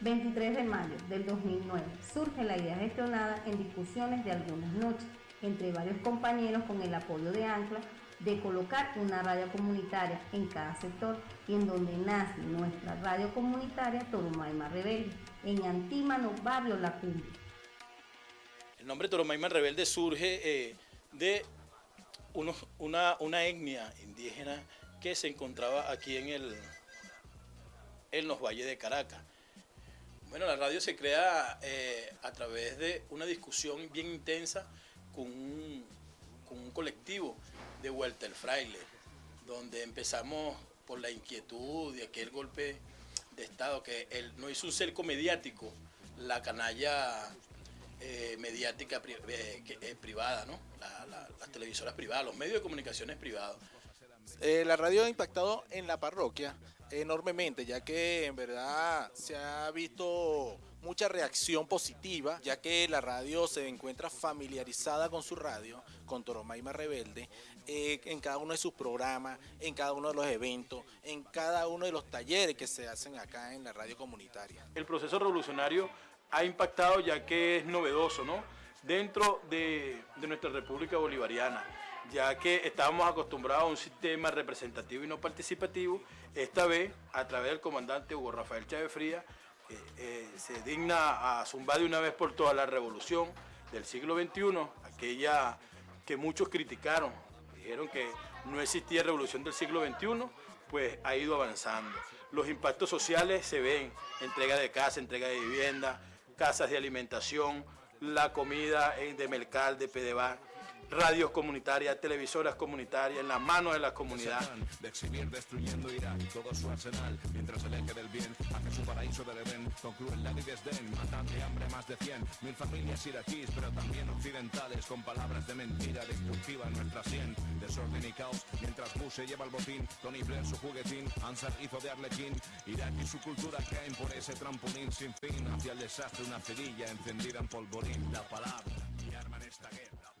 23 de mayo del 2009 surge la idea gestionada en discusiones de algunas noches entre varios compañeros con el apoyo de Ancla de colocar una radio comunitaria en cada sector y en donde nace nuestra radio comunitaria Toromaima Rebelde, en Antímano, barrio La Cumbre. El nombre Toromaima Rebelde surge eh, de una, una etnia indígena que se encontraba aquí en, el, en los valles de Caracas. Bueno, la radio se crea eh, a través de una discusión bien intensa con un, con un colectivo de el Fraile, donde empezamos por la inquietud de aquel golpe de Estado, que él no hizo un cerco mediático, la canalla eh, mediática eh, eh, privada, ¿no? las televisoras privadas, los medios de comunicaciones privados. la radio ha impactado en la parroquia enormemente, ya que en verdad se ha visto mucha reacción positiva, ya que la radio se encuentra familiarizada con su radio, con Toromaima Rebelde, en cada uno de sus programas, en cada uno de los eventos, en cada uno de los talleres que se hacen acá en la radio comunitaria. El proceso revolucionario ha impactado ya que es novedoso, ¿no? Dentro de, nuestra República Bolivariana, ya que estábamos acostumbrados a un sistema representativo y no participativo, esta vez, a través del comandante Hugo Rafael Chávez Fría, eh, eh, se digna a zumbar de una vez por todas la revolución del siglo XXI, aquella que muchos criticaron, dijeron que no existía revolución del siglo XXI, pues ha ido avanzando. Los impactos sociales se ven, entrega de casa, entrega de vivienda, casas de alimentación, la comida de Melcal, de Pedebar, radios comunitarias, televisoras comunitarias, en las manos de la comunidad. De exhibir destruyendo Irak todo su arsenal, mientras el eje del bien hace su paraíso de Edén, concluye la desdén, matan de hambre más de 100, mil familias iraquíes, pero también occidentales, con palabras de mentira destructiva en nuestra sien, desorden y caos, mientras Bush se lleva el botín, Tony Blair su juguetín, Ansar hizo de Arlequín, Irak y su cultura caen por ese trampolín sin fin, hacia el desastre una cerilla encendida en polvorín, la palabra, y arman esta guerra.